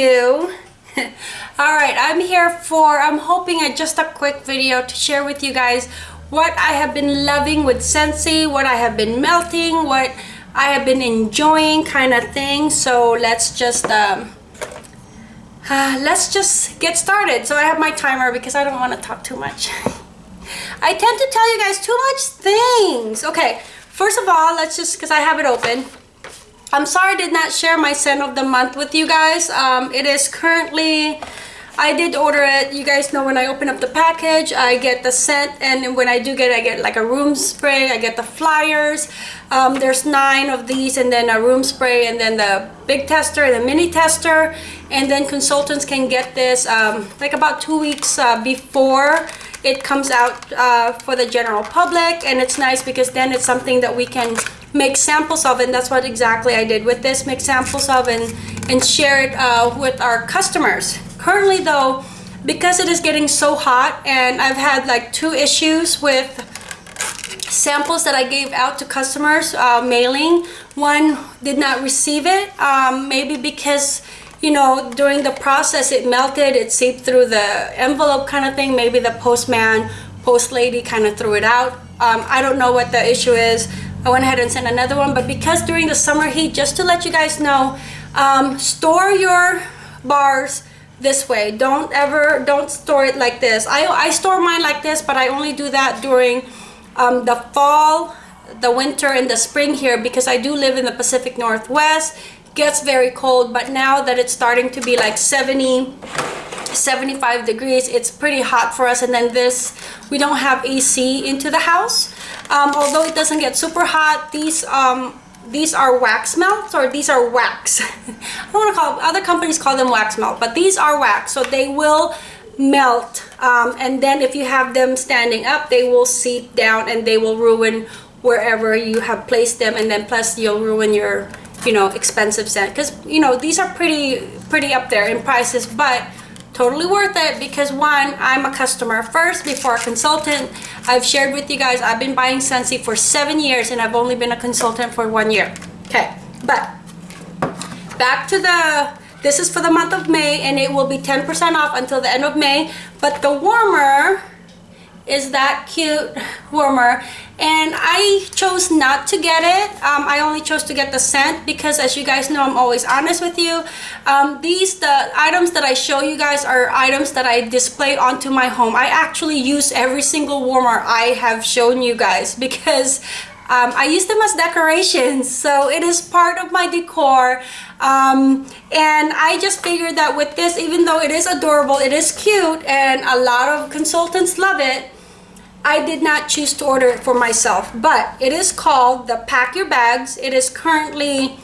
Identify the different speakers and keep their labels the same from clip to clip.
Speaker 1: you. All right i'm here for i'm hoping at just a quick video to share with you guys what i have been loving with Scentsy what i have been melting what i have been enjoying kind of thing. So let's just um uh, let's just get started. So i have my timer because i don't want to talk too much. I tend to tell you guys too much things. Okay first of all let's just because i have it open I'm sorry I did not share my scent of the month with you guys. Um, it is currently, I did order it. You guys know when I open up the package, I get the scent and when I do get I get like a room spray. I get the flyers. Um, there's nine of these and then a room spray and then the big tester and the mini tester. And then consultants can get this um, like about two weeks uh, before it comes out uh, for the general public and it's nice because then it's something that we can make samples of and that's what exactly I did with this make samples of and and share it uh, with our customers. Currently though because it is getting so hot and I've had like two issues with samples that I gave out to customers uh, mailing one did not receive it um, maybe because you know during the process it melted it seeped through the envelope kind of thing maybe the postman post lady kind of threw it out. Um, I don't know what the issue is I went ahead and sent another one but because during the summer heat just to let you guys know um, store your bars this way. Don't ever don't store it like this. I, I store mine like this but I only do that during um, the fall the winter and the spring here because I do live in the Pacific Northwest. Gets very cold but now that it's starting to be like 70 75 degrees it's pretty hot for us. And then this we don't have AC into the house um, although it doesn't get super hot these um, these are wax melts or these are wax. I don't want to call other companies call them wax melt but these are wax so they will melt um, and then if you have them standing up they will seep down and they will ruin wherever you have placed them and then plus you'll ruin your you know expensive scent. Because you know these are pretty pretty up there in prices but totally worth it because one i'm a customer first before a consultant. I've shared with you guys i've been buying Scentsy for seven years and i've only been a consultant for one year. Okay but back to the this is for the month of may and it will be 10 percent off until the end of may. But the warmer is that cute warmer and I chose not to get it. Um, I only chose to get the scent because as you guys know I'm always honest with you. Um, these the items that I show you guys are items that I display onto my home. I actually use every single warmer I have shown you guys because um, I use them as decorations. So it is part of my decor. Um, and I just figured that with this even though it is adorable it is cute and a lot of consultants love it I did not choose to order it for myself, but it is called the Pack Your Bags. It is currently,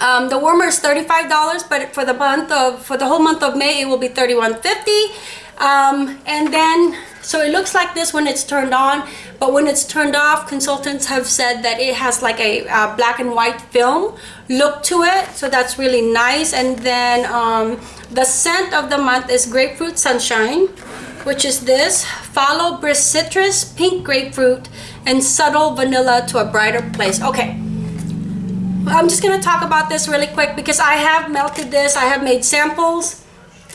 Speaker 1: um, the warmer is $35, but for the month of, for the whole month of May, it will be $31.50. Um, and then, so it looks like this when it's turned on, but when it's turned off, consultants have said that it has like a uh, black and white film look to it. So that's really nice. And then um, the scent of the month is Grapefruit Sunshine which is this follow brisk citrus pink grapefruit and subtle vanilla to a brighter place okay i'm just gonna talk about this really quick because i have melted this i have made samples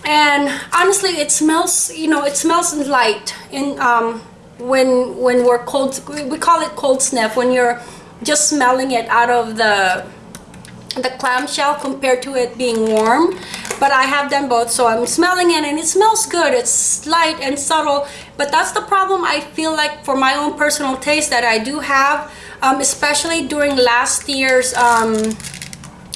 Speaker 1: and honestly it smells you know it smells light in um when when we're cold we call it cold sniff when you're just smelling it out of the the clamshell compared to it being warm. But I have done both so I'm smelling it and it smells good. It's light and subtle but that's the problem I feel like for my own personal taste that I do have um, especially during last year's um,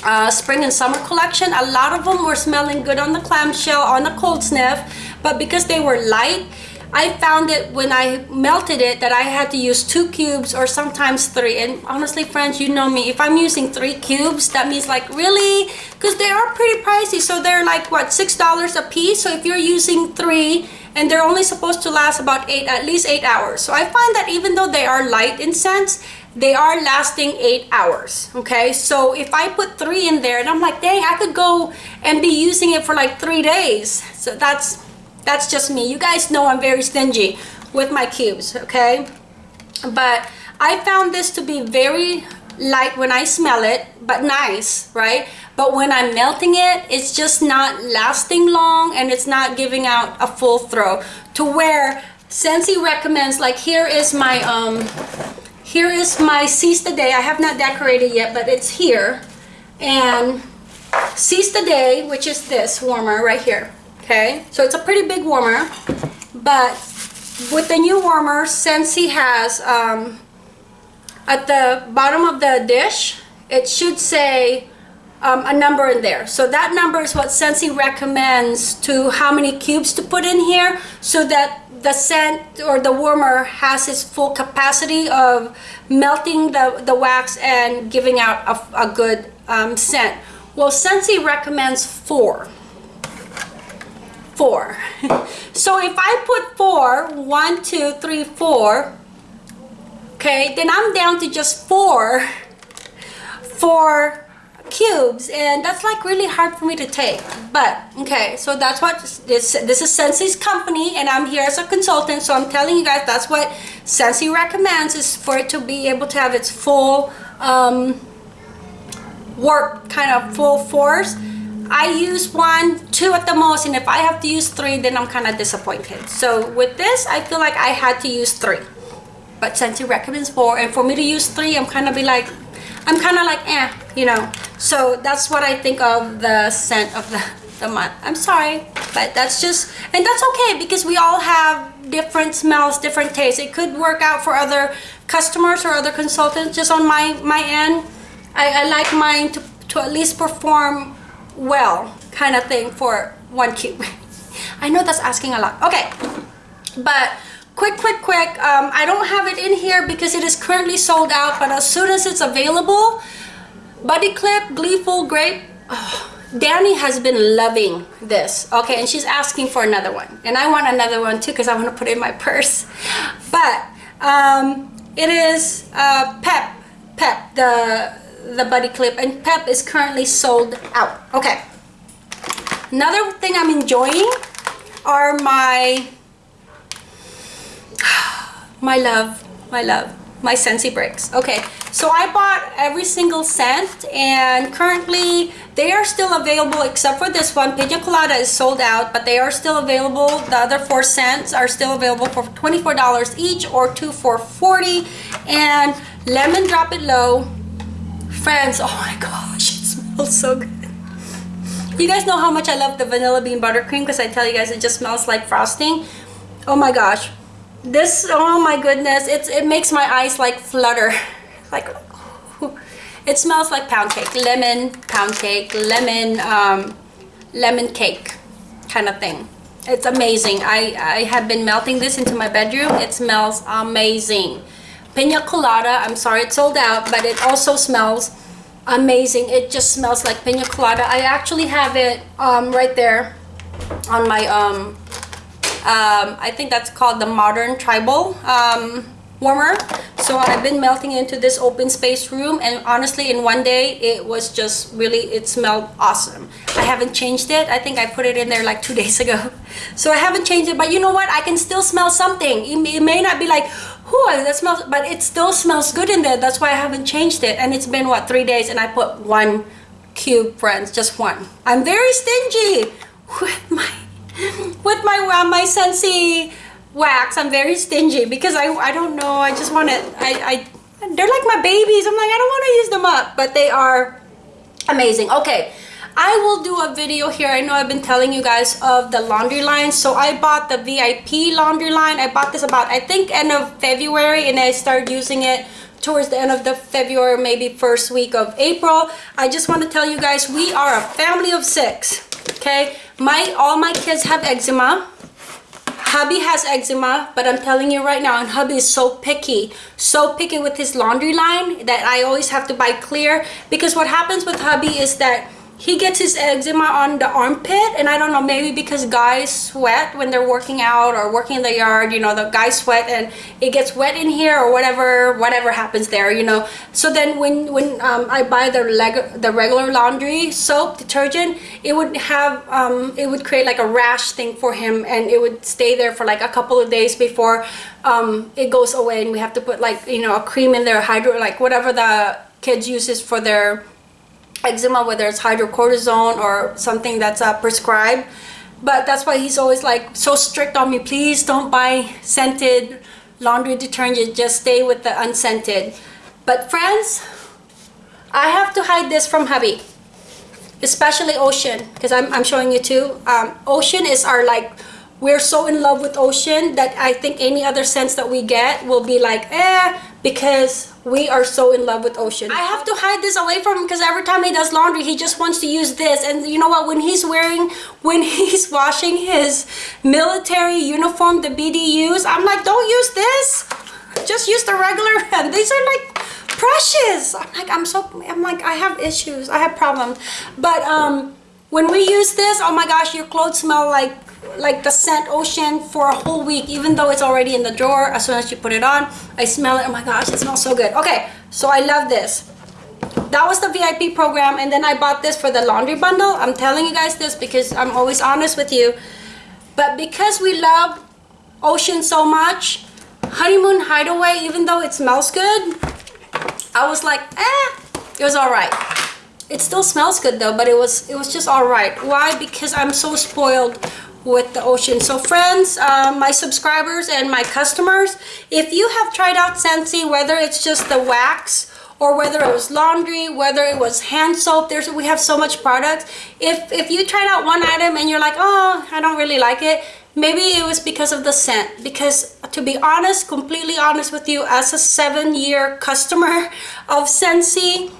Speaker 1: uh, spring and summer collection. A lot of them were smelling good on the clamshell on the cold sniff but because they were light I found it when I melted it that I had to use two cubes or sometimes three. And honestly friends you know me. If I'm using three cubes that means like really? Because they are pretty pricey. So they're like what six dollars a piece? So if you're using three and they're only supposed to last about eight at least eight hours. So I find that even though they are light in scents they are lasting eight hours okay? So if I put three in there and I'm like dang I could go and be using it for like three days. So that's that's just me. You guys know i'm very stingy with my cubes okay? But i found this to be very light when i smell it but nice right? But when I'm melting it, it's just not lasting long and it's not giving out a full throw. To where Scentsy recommends, like here is my, um, here is my Seize the Day. I have not decorated yet, but it's here. And Seize the Day, which is this warmer right here. Okay, so it's a pretty big warmer, but with the new warmer, Scentsy has um, at the bottom of the dish, it should say um, a number in there. So that number is what Scentsy recommends to how many cubes to put in here so that the scent or the warmer has its full capacity of melting the, the wax and giving out a, a good um, scent. Well, Scentsy recommends four. Four. so if I put four, one, two, three, four, okay, then I'm down to just four for cubes and that's like really hard for me to take but okay so that's what this this is Scentsy's company and I'm here as a consultant so I'm telling you guys that's what Scentsy recommends is for it to be able to have its full um, work kind of full force. I use one two at the most and if I have to use three then I'm kind of disappointed. So with this I feel like I had to use three. But Scentsy recommends four and for me to use three I'm kind of be like I'm kind of like eh you know so that's what I think of the scent of the, the month. I'm sorry but that's just and that's okay because we all have different smells different tastes. It could work out for other customers or other consultants. Just on my my end I, I like mine to, to at least perform well kind of thing for one cube I know that's asking a lot. Okay but quick quick quick um, I don't have it in here because it is currently sold out but as soon as it's available Buddy Clip Gleeful Grape oh, Danny has been loving this okay and she's asking for another one. And I want another one too because I want to put it in my purse. But um, it is uh, Pep Pep the the Buddy Clip and Pep is currently sold out okay. Another thing I'm enjoying are my my love my love my Scentsy bricks. Okay so I bought every single scent and currently they are still available except for this one. Pina Colada is sold out but they are still available. The other four scents are still available for $24 each or two for 40 and lemon drop it low. Friends oh my gosh it smells so good. You guys know how much I love the vanilla bean buttercream because I tell you guys it just smells like frosting. Oh my gosh this oh my goodness it's it makes my eyes like flutter. Like it smells like pound cake. Lemon pound cake lemon um, lemon cake kind of thing. It's amazing. I i have been melting this into my bedroom. It smells amazing. Pina colada i'm sorry it's sold out but it also smells amazing. It just smells like pina colada. I actually have it um, right there on my um, um, I think that's called the modern tribal um, warmer. So I've been melting into this open space room and honestly in one day it was just really it smelled awesome. I haven't changed it. I think I put it in there like two days ago. So I haven't changed it but you know what? I can still smell something. It may, it may not be like whoo that smells but it still smells good in there. That's why I haven't changed it. And it's been what three days and I put one cube friends just one. I'm very stingy. With my with my uh, my Scentsy wax I'm very stingy because I, I don't know I just want to I, I they're like my babies. I'm like I don't want to use them up but they are amazing. Okay I will do a video here. I know I've been telling you guys of the laundry line. So I bought the VIP laundry line. I bought this about I think end of February and I started using it towards the end of the February maybe first week of April. I just want to tell you guys we are a family of six okay my all my kids have eczema. Hubby has eczema but i'm telling you right now and hubby is so picky so picky with his laundry line that i always have to buy clear because what happens with hubby is that he gets his eczema on the armpit and I don't know maybe because guys sweat when they're working out or working in the yard you know the guys sweat and it gets wet in here or whatever whatever happens there you know. So then when when um, I buy the leg the regular laundry soap detergent it would have um, it would create like a rash thing for him and it would stay there for like a couple of days before um, it goes away and we have to put like you know a cream in there hydro like whatever the kids uses for their eczema, whether it's hydrocortisone or something that's uh, prescribed. But that's why he's always like so strict on me. Please don't buy scented laundry detergent. Just stay with the unscented. But friends, I have to hide this from hubby. Especially Ocean, because I'm, I'm showing you too. Um, Ocean is our like, we're so in love with Ocean that I think any other scents that we get will be like, eh, because we are so in love with Ocean. I have to hide this away from him because every time he does laundry, he just wants to use this. And you know what? When he's wearing, when he's washing his military uniform, the BDUs, I'm like, don't use this. Just use the regular And These are like precious. I'm like, I'm so, I'm like, I have issues. I have problems. But um, when we use this, oh my gosh, your clothes smell like like the scent ocean for a whole week even though it's already in the drawer as soon as you put it on i smell it oh my gosh it smells so good. Okay so i love this. That was the vip program and then i bought this for the laundry bundle. I'm telling you guys this because i'm always honest with you. But because we love ocean so much honeymoon hideaway even though it smells good i was like eh it was all right. It still smells good though but it was it was just all right. Why? Because i'm so spoiled with the ocean. So friends uh, my subscribers and my customers if you have tried out Scentsy whether it's just the wax or whether it was laundry whether it was hand soap there's we have so much products. If if you tried out one item and you're like oh I don't really like it maybe it was because of the scent. Because to be honest completely honest with you as a seven year customer of Scentsy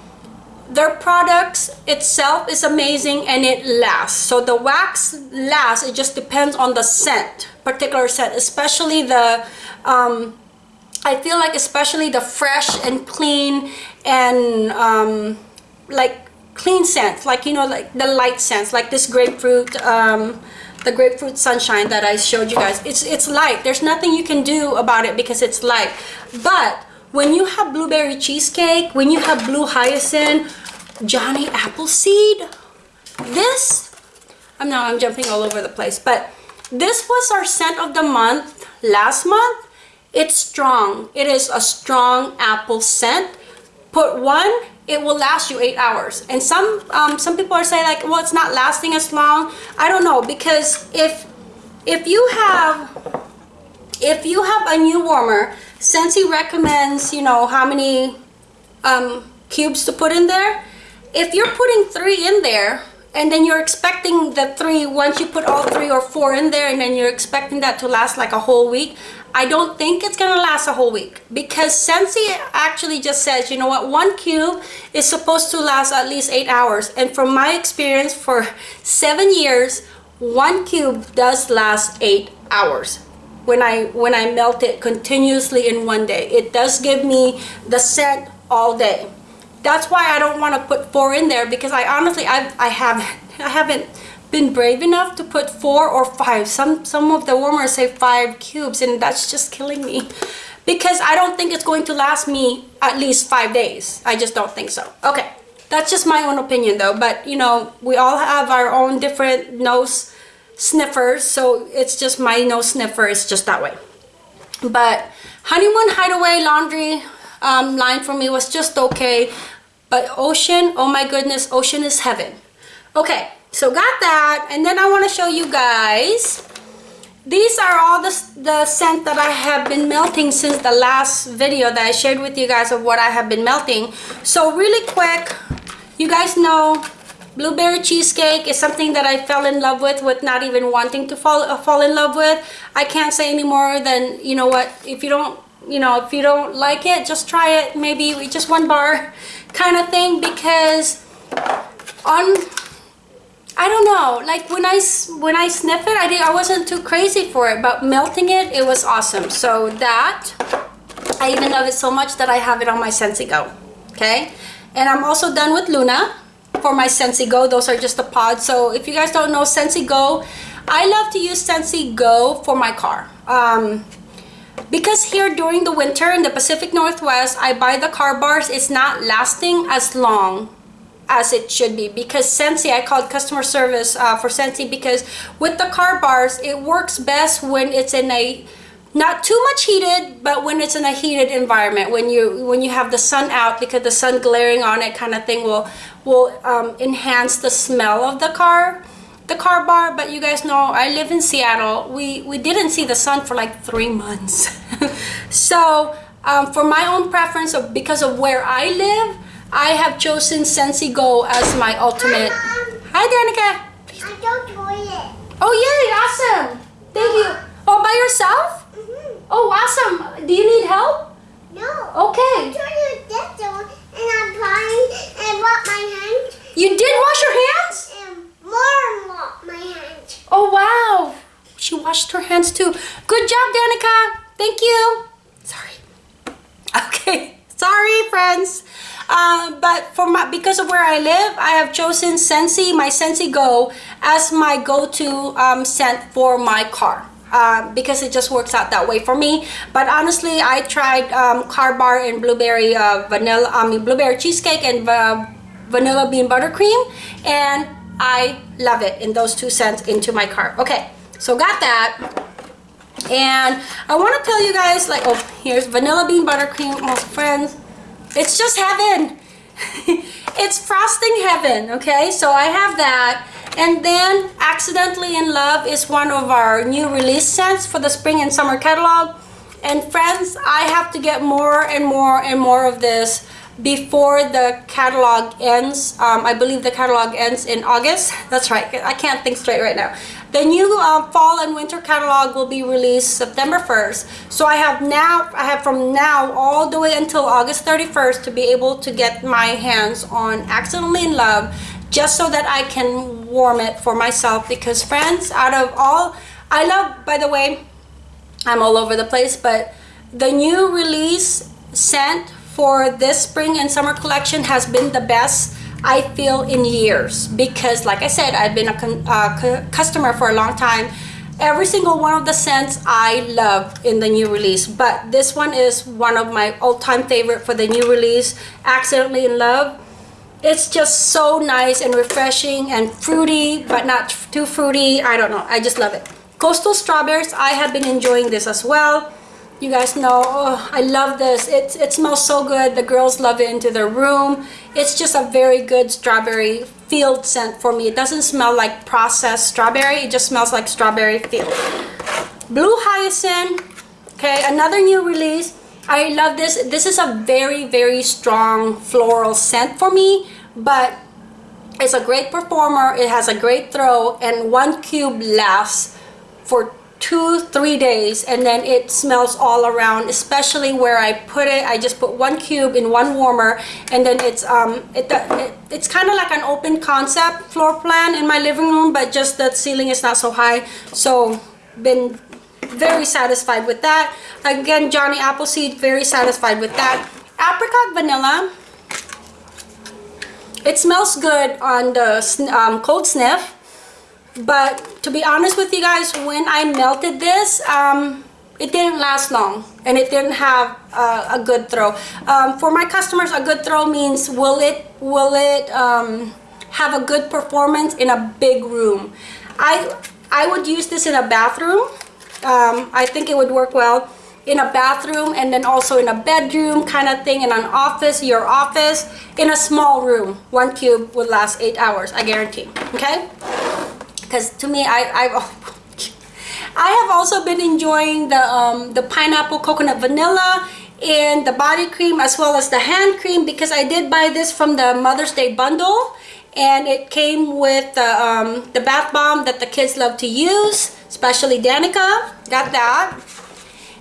Speaker 1: their products itself is amazing and it lasts. So the wax lasts it just depends on the scent particular scent especially the um, I feel like especially the fresh and clean and um, like clean scents like you know like the light scents like this grapefruit um, the grapefruit sunshine that I showed you guys. It's it's light. There's nothing you can do about it because it's light. But when you have blueberry cheesecake, when you have blue hyacinth, Johnny Appleseed, this, I'm now I'm jumping all over the place, but this was our scent of the month last month. It's strong. It is a strong apple scent. Put one, it will last you eight hours. And some um, some people are saying like, well, it's not lasting as long. I don't know because if if you have if you have a new warmer Scentsy recommends, you know, how many um, cubes to put in there. If you're putting three in there, and then you're expecting the three, once you put all three or four in there, and then you're expecting that to last like a whole week, I don't think it's gonna last a whole week because Scentsy actually just says, you know what, one cube is supposed to last at least eight hours. And from my experience for seven years, one cube does last eight hours when I when I melt it continuously in one day. It does give me the scent all day. That's why I don't want to put four in there because I honestly I I haven't I haven't been brave enough to put four or five. Some some of the warmers say five cubes and that's just killing me because I don't think it's going to last me at least five days. I just don't think so. Okay, that's just my own opinion though. But you know, we all have our own different nose sniffers so it's just my no sniffer is just that way. But honeymoon hideaway laundry um, line for me was just okay but ocean oh my goodness ocean is heaven. Okay so got that and then I want to show you guys. These are all the, the scent that I have been melting since the last video that I shared with you guys of what I have been melting. So really quick you guys know Blueberry cheesecake is something that I fell in love with with not even wanting to fall, uh, fall in love with. I can't say any more than, you know what, if you don't, you know, if you don't like it, just try it. Maybe we just one bar kind of thing because on I don't know like when I when I sniff it I did I wasn't too crazy for it but melting it it was awesome so that I even love it so much that I have it on my Scentsy Go okay and I'm also done with Luna for my Scentsy Go. Those are just the pods. So if you guys don't know Scentsy Go, I love to use Scentsy Go for my car. Um, because here during the winter in the Pacific Northwest, I buy the car bars. It's not lasting as long as it should be because Scentsy, I called customer service uh, for Scentsy because with the car bars, it works best when it's in a not too much heated but when it's in a heated environment when you when you have the sun out because the sun glaring on it kind of thing will will um, enhance the smell of the car the car bar but you guys know I live in Seattle. We we didn't see the sun for like three months. So um, for my own preference of because of where I live I have chosen Scentsy Go as my ultimate. Hi Danica.
Speaker 2: I don't toilet.
Speaker 1: oh yay awesome. Thank you. Oh by yourself
Speaker 2: Mm-hmm.
Speaker 1: oh awesome do you need help
Speaker 2: No.
Speaker 1: okay
Speaker 2: I'm trying to get there and I'm trying and wash my hands
Speaker 1: you did wash your hands
Speaker 2: and more and wash my hands.
Speaker 1: Oh wow! She washed her hands too. Good job, Danica. Thank you. Sorry. Okay. Sorry, friends. Uh, but for my because of where I live, I have chosen Scentsy, my Scentsy Go, as my go-to um, scent for my car. Uh, because it just works out that way for me. But honestly, I tried um, Car Bar and blueberry uh, vanilla, I mean blueberry cheesecake and uh, vanilla bean buttercream, and I love it in those two scents into my car. Okay, so got that. And I want to tell you guys, like, oh, here's vanilla bean buttercream. Oh, friends, it's just heaven. it's frosting heaven, okay? So I have that. And then Accidentally in Love is one of our new release scents for the spring and summer catalog. And friends, I have to get more and more and more of this before the catalog ends. Um, I believe the catalog ends in August. That's right. I can't think straight right now. The new uh, fall and winter catalog will be released September 1st. So I have now, I have from now all the way until August 31st to be able to get my hands on Accidentally in Love just so that I can warm it for myself because friends, out of all, I love, by the way, I'm all over the place, but the new release scent for this spring and summer collection has been the best I feel in years because like I said I've been a customer for a long time. Every single one of the scents I love in the new release but this one is one of my all-time favorite for the new release accidentally in love. It's just so nice and refreshing and fruity but not too fruity. I don't know. I just love it. Coastal strawberries I have been enjoying this as well you guys know oh, I love this. It, it smells so good. The girls love it into their room. It's just a very good strawberry field scent for me. It doesn't smell like processed strawberry. It just smells like strawberry field. Blue hyacinth. Okay another new release. I love this. This is a very very strong floral scent for me but it's a great performer. It has a great throw and one cube lasts for two three days and then it smells all around especially where I put it. I just put one cube in one warmer and then it's um it, it it's kind of like an open concept floor plan in my living room but just the ceiling is not so high. So been very satisfied with that. Again Johnny Appleseed very satisfied with that. Apricot vanilla. It smells good on the um, cold sniff but to be honest with you guys when I melted this um, it didn't last long and it didn't have uh, a good throw. Um, for my customers a good throw means will it will it um, have a good performance in a big room? I I would use this in a bathroom. Um, I think it would work well in a bathroom and then also in a bedroom kind of thing in an office your office in a small room. One cube would last eight hours I guarantee okay because to me I I I have also been enjoying the um, the pineapple coconut vanilla and the body cream as well as the hand cream because I did buy this from the Mother's Day bundle and it came with the, um, the bath bomb that the kids love to use especially Danica. Got that.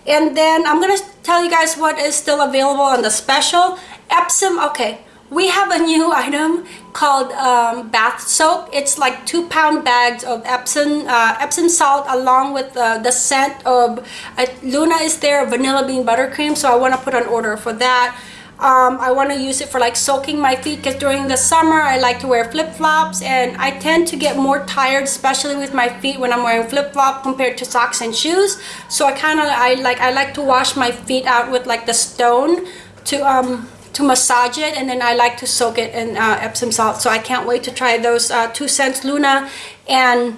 Speaker 1: And then I'm gonna tell you guys what is still available on the special. Epsom okay we have a new item called um, bath soap. It's like two pound bags of Epsom uh, Epsom salt along with uh, the scent of uh, Luna is there vanilla bean buttercream so I want to put an order for that. Um, I want to use it for like soaking my feet because during the summer I like to wear flip-flops and I tend to get more tired especially with my feet when I'm wearing flip-flop compared to socks and shoes. So I kind of I like I like to wash my feet out with like the stone to um to massage it and then I like to soak it in uh, Epsom salt. So I can't wait to try those uh, two scents Luna and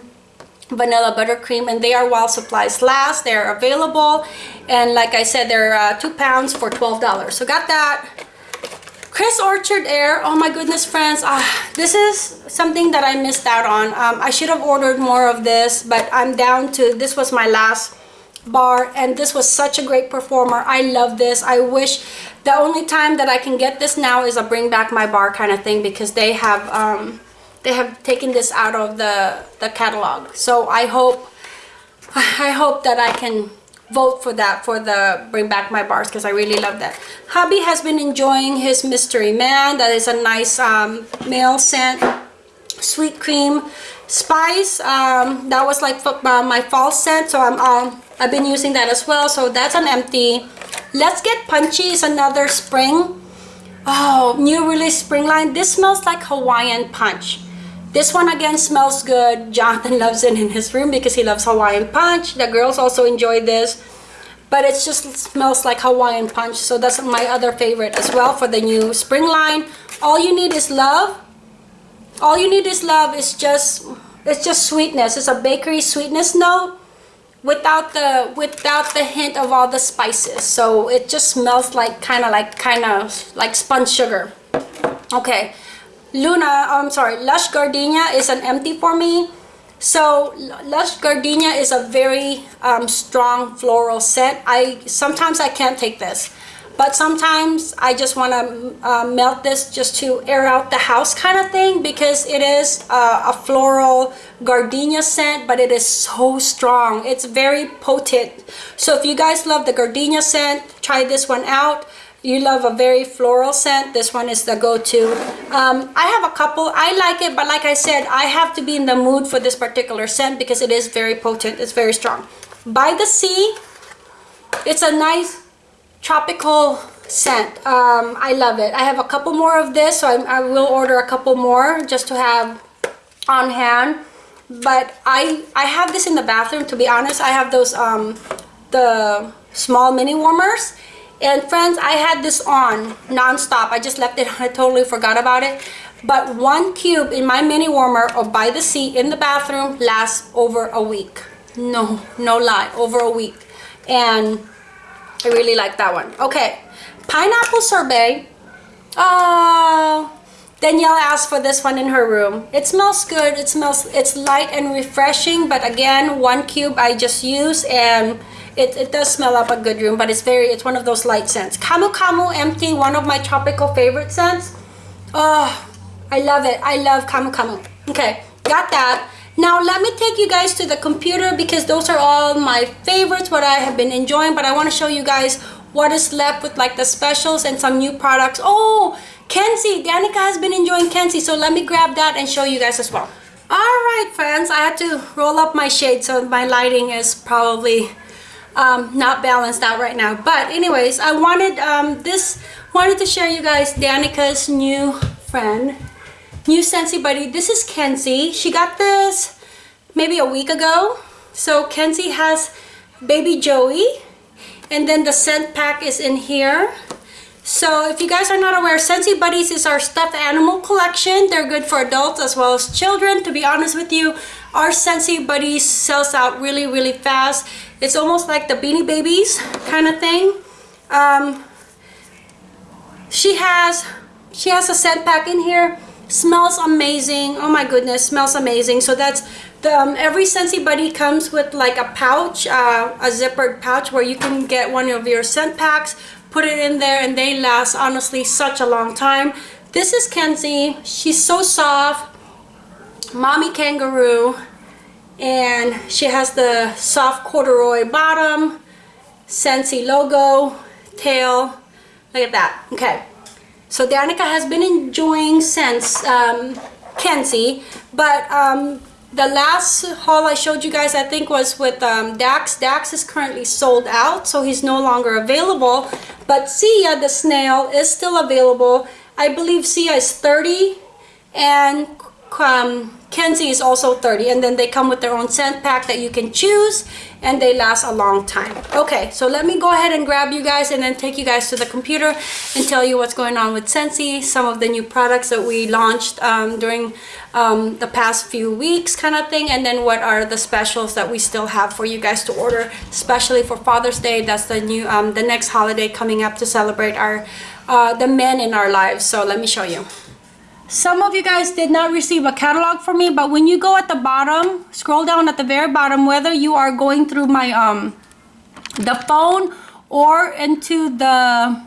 Speaker 1: vanilla buttercream. And they are while supplies last. They're available. And like i said they're uh, two pounds for 12 dollars. So got that. Chris orchard air. Oh my goodness friends. Uh, this is something that i missed out on. Um, i should have ordered more of this but i'm down to this was my last bar and this was such a great performer. I love this. I wish the only time that i can get this now is a bring back my bar kind of thing because they have um, they have taken this out of the the catalog. So i hope i hope that i can vote for that for the bring back my bars because i really love that. Hubby has been enjoying his mystery man. That is a nice um, male scent sweet cream spice. Um, that was like uh, my fall scent. So i'm um, i've been using that as well. So that's an empty let's get punchy is another spring oh new release spring line this smells like hawaiian punch this one again smells good. Jonathan loves it in his room because he loves Hawaiian Punch. The girls also enjoy this. But it just smells like Hawaiian Punch. So that's my other favorite as well for the new spring line. All you need is love. All you need is love. It's just it's just sweetness. It's a bakery sweetness note without the without the hint of all the spices. So it just smells like kind of like kind of like spun sugar. Okay. Luna, I'm sorry, Lush Gardenia is an empty for me. So Lush Gardenia is a very um, strong floral scent. I Sometimes I can't take this. But sometimes I just want to uh, melt this just to air out the house kind of thing because it is uh, a floral gardenia scent but it is so strong. It's very potent. So if you guys love the gardenia scent, try this one out. You love a very floral scent this one is the go-to. Um, I have a couple. I like it but like I said I have to be in the mood for this particular scent because it is very potent. It's very strong. By the sea it's a nice tropical scent um, I love it I have a couple more of this so I, I will order a couple more just to have on hand but I I have this in the bathroom to be honest I have those um, the small mini warmers and friends, I had this on non-stop. I just left it I totally forgot about it. But one cube in my mini warmer or by the sea in the bathroom lasts over a week. No, no lie, over a week. And I really like that one. Okay, pineapple sorbet. Oh, Danielle asked for this one in her room. It smells good. It smells, it's light and refreshing. But again, one cube I just use and it, it does smell up a good room, but it's very, it's one of those light scents. Camu Camu Empty, one of my tropical favorite scents. Oh, I love it. I love Camu Camu. Okay, got that. Now let me take you guys to the computer because those are all my favorites, what I have been enjoying, but I want to show you guys what is left with like the specials and some new products. Oh, Kenzie, Danica has been enjoying Kenzie, so let me grab that and show you guys as well. All right, friends, I had to roll up my shade so my lighting is probably um, not balanced out right now. But anyways, I wanted um, this, wanted to share you guys Danica's new friend, new Scentsy Buddy. This is Kenzie. She got this maybe a week ago. So Kenzie has baby Joey and then the scent pack is in here. So if you guys are not aware, Scentsy Buddies is our stuffed animal collection. They're good for adults as well as children. To be honest with you, our Scentsy Buddies sells out really, really fast. It's almost like the Beanie Babies kind of thing. Um, she has she has a scent pack in here. Smells amazing. Oh my goodness, smells amazing. So that's the, um, every Scentsy Buddy comes with like a pouch, uh, a zippered pouch where you can get one of your scent packs, put it in there, and they last honestly such a long time. This is Kenzie. She's so soft mommy kangaroo and she has the soft corduroy bottom Scentsy logo tail look at that okay so Danica has been enjoying since um, Kenzie but um, the last haul I showed you guys I think was with um, Dax. Dax is currently sold out so he's no longer available but Sia the snail is still available. I believe Sia is 30 and um, Kenzie is also 30 and then they come with their own scent pack that you can choose and they last a long time. Okay, so let me go ahead and grab you guys and then take you guys to the computer and tell you what's going on with Scentsy, some of the new products that we launched um, during um, the past few weeks kind of thing and then what are the specials that we still have for you guys to order, especially for Father's Day. That's the new, um, the next holiday coming up to celebrate our, uh, the men in our lives. So let me show you. Some of you guys did not receive a catalog from me, but when you go at the bottom, scroll down at the very bottom, whether you are going through my um the phone or into the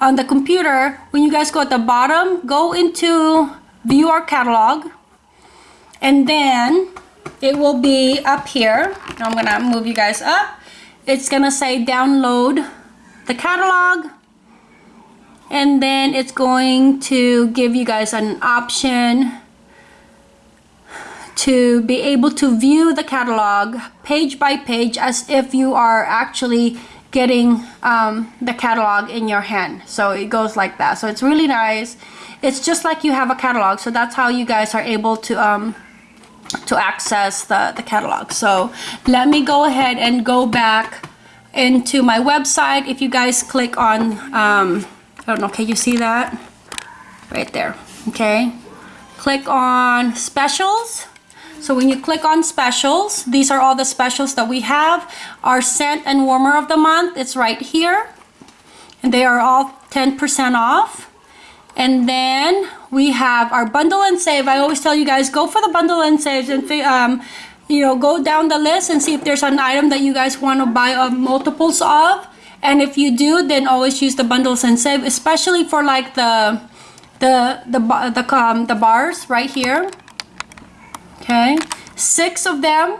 Speaker 1: on the computer, when you guys go at the bottom, go into view our catalog and then it will be up here. I'm gonna move you guys up. It's gonna say download the catalog and then it's going to give you guys an option to be able to view the catalog page by page as if you are actually getting um, the catalog in your hand. So it goes like that. So it's really nice. It's just like you have a catalog. So that's how you guys are able to um, to access the, the catalog. So let me go ahead and go back into my website. If you guys click on um, I don't know, can you see that? Right there, okay? Click on specials. So when you click on specials, these are all the specials that we have. Our scent and warmer of the month, it's right here. And they are all 10% off. And then we have our bundle and save. I always tell you guys, go for the bundle and saves and um, you know, go down the list and see if there's an item that you guys want to buy uh, multiples of and if you do then always use the bundles and save especially for like the the the the, um, the bars right here. Okay. Six of them.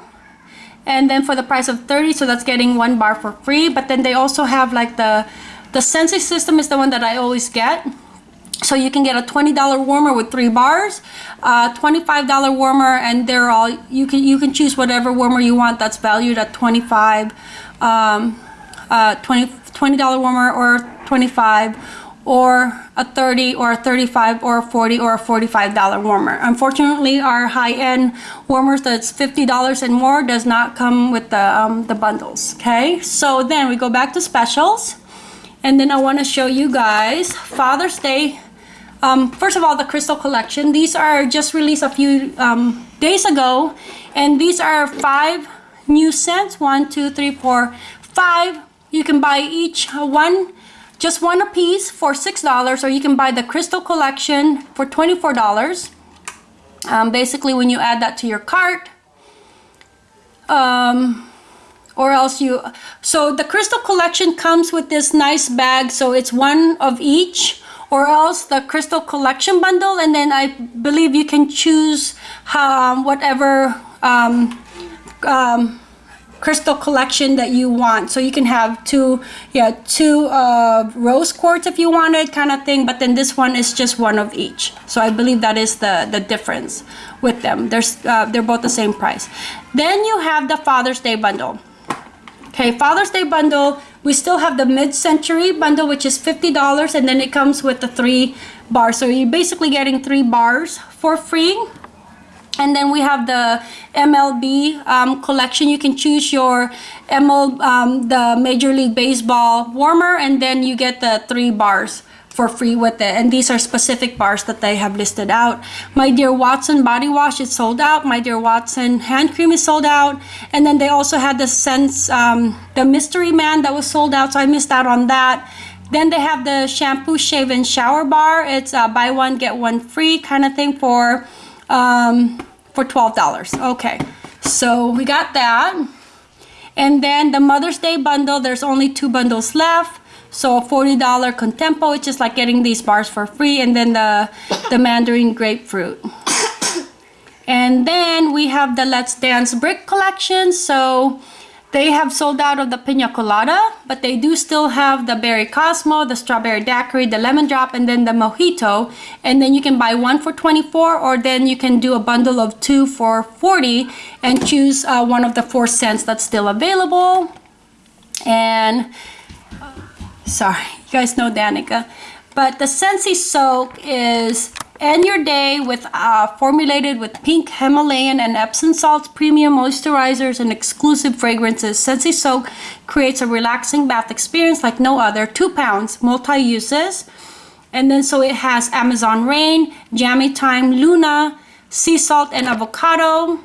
Speaker 1: And then for the price of 30 so that's getting one bar for free. But then they also have like the the Scentsy system is the one that I always get. So you can get a $20 warmer with three bars, uh, $25 warmer, and they're all, you can, you can choose whatever warmer you want that's valued at 25 um, uh, 20 $20 warmer or 25 or a 30 or a 35 or a 40 or a $45 warmer. Unfortunately, our high-end warmers that's $50 and more does not come with the, um, the bundles, okay? So then we go back to specials and then I want to show you guys Father's Day. Um, first of all, the Crystal Collection. These are just released a few um, days ago and these are five new scents. One, two, three, four, five you can buy each one, just one a piece for $6 or you can buy the Crystal Collection for $24. Um, basically, when you add that to your cart, um, or else you, so the Crystal Collection comes with this nice bag, so it's one of each or else the crystal collection bundle and then I believe you can choose um, whatever um, um, crystal collection that you want. So you can have two, yeah, two uh, rose quartz if you wanted kind of thing, but then this one is just one of each. So I believe that is the, the difference with them. There's, uh, they're both the same price. Then you have the Father's Day bundle. Okay, Father's Day bundle, we still have the mid-century bundle, which is $50, and then it comes with the three bars. So you're basically getting three bars for free and then we have the MLB um, collection. You can choose your ML, um, the Major League Baseball warmer, and then you get the three bars for free with it. And these are specific bars that they have listed out. My Dear Watson body wash is sold out. My Dear Watson hand cream is sold out. And then they also had the Sense, um, the Mystery Man that was sold out, so I missed out on that. Then they have the shampoo, shave, and shower bar. It's a buy one, get one free kind of thing for um, for $12. Okay, so we got that. And then the Mother's Day bundle, there's only two bundles left. So $40 Contempo, which is like getting these bars for free. And then the, the Mandarin Grapefruit. And then we have the Let's Dance Brick collection. So they have sold out of the pina colada, but they do still have the berry cosmo, the strawberry daiquiri, the lemon drop, and then the mojito. And then you can buy one for 24 or then you can do a bundle of two for 40 and choose uh, one of the four scents that's still available. And sorry, you guys know Danica. But the Scentsy Soak is end your day with uh, formulated with pink Himalayan and Epsom salts, premium moisturizers, and exclusive fragrances. Scentsy Soak creates a relaxing bath experience like no other. Two pounds, multi-uses. And then so it has Amazon Rain, Jammy Time, Luna, Sea Salt, and Avocado.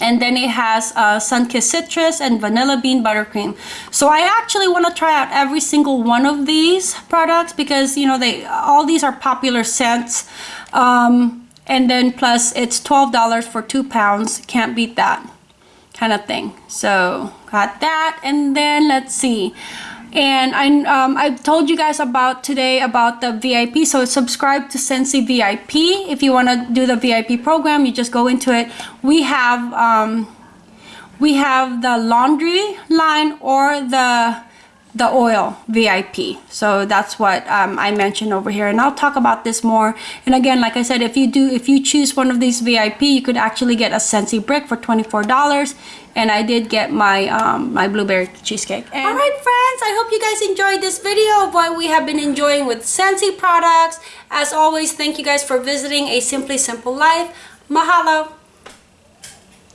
Speaker 1: And then it has uh, Sunkissed Citrus and Vanilla Bean Buttercream. So I actually want to try out every single one of these products because, you know, they all these are popular scents. Um, and then plus it's $12 for two pounds. Can't beat that kind of thing. So got that. And then let's see and I um, I told you guys about today about the VIP so subscribe to Scentsy VIP if you want to do the VIP program you just go into it. We have um, we have the laundry line or the the oil VIP so that's what um, I mentioned over here. And I'll talk about this more. And again like I said if you do if you choose one of these VIP you could actually get a Scentsy brick for $24 and I did get my um, my blueberry cheesecake. And all right friends I hope you guys enjoyed this video of what we have been enjoying with Scentsy products. As always thank you guys for visiting a simply simple life. Mahalo